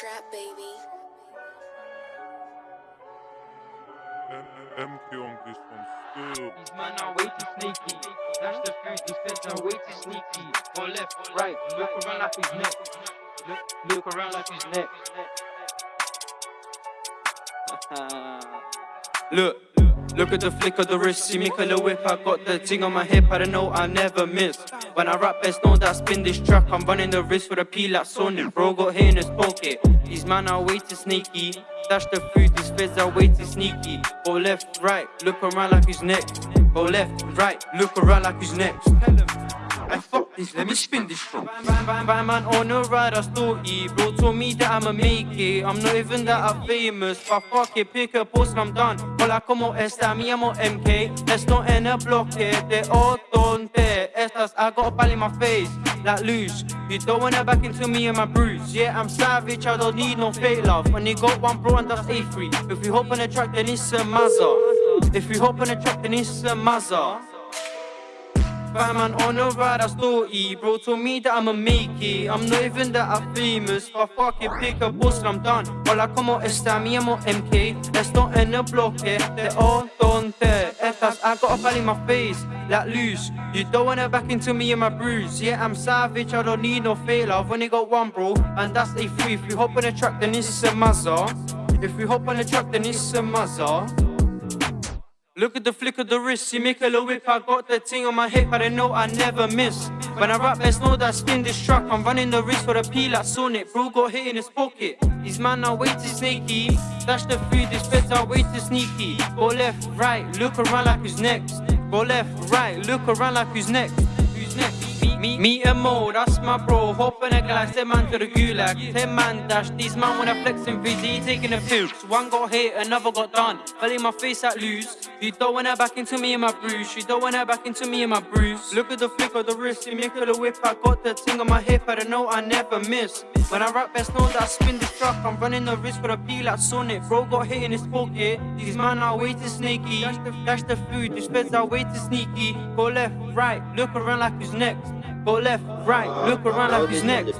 trap, baby. MK on this one still. These man are way too sneaky. Dash the food, these feds are way too sneaky. Go left, right, look around like he's next. Look, look around like he's next. look, look at the flick of the wrist. See me colour whip. I got the ting on my hip. I don't know I never miss. When I rap, best know that I spin this track. I'm running the wrist with a peel like Sonic. Bro got hit in his pocket. These man are way too sneaky. Dash the food, these feds are way too sneaky. Go left, right, look around like who's next. Go left, right, look around like who's next. Fuck this, let me spin this shit. Bam, man on the ride, I still eat. Bro told me that I'ma make it. I'm not even that I'm famous, but fuck it, pick a post and I'm done. Hola, como esta? Me llamo MK. Esto en el bloque de Otonte. Estas, I got a pal in my face, like loose. You don't wanna back into me and my bruise. Yeah, I'm savage, I don't need no fake love. You got one bro and that's A3. If we hop on the track, then it's a Mazza. If we hop on the track, then it's a Mazza. Bad man on the ride, still eat. Bro told me that I'ma make it. I'm not even that I'm famous. But fuck it, pick a post and I'm done. Hola, como esta? Me llamo MK. Esto en el bloque de Otonte. Estas, I got a pal in my face, like loose. You don't wanna back into me and my bruise. Yeah, I'm savage, I don't need no fail I've Only got one, bro, and that's a free. If we hop on the track, then it's a Mazza. If we hop on the track, then it's a Mazza. Look at the flick of the wrist, see me a whip. I got the thing on my hip, I don't know I never miss. When I rap, best know that I spin this track. I'm running the wrist for the peel like Sonic. Bro got hit in his pocket. These man are way too sneaky. Dash the food, this are way too sneaky. Go left, right, look around like who's next. Go left, right, look around like who's next. Who's next? Me, me and Mo, that's my bro. Hop on a glass, ten man to the gulag. Ten man dash, these man wanna flex and busy taking a. So one got hit, another got done. Fell in my face at loose. You don't wanna back into me and my bruise. You don't wanna back into me and my bruise. Look at the flick of the wrist, you make the whip. I got the thing on my hip, I don't know I never miss. When I rap, best know that I spin this truck. I'm running the wrist with a peel like Sonic. Bro got hit in his pocket. These man are way too sneaky. Dash the, dash the food, these feds are way too sneaky. Go left, right, look around like who's next. Go left, right, look around like who's next.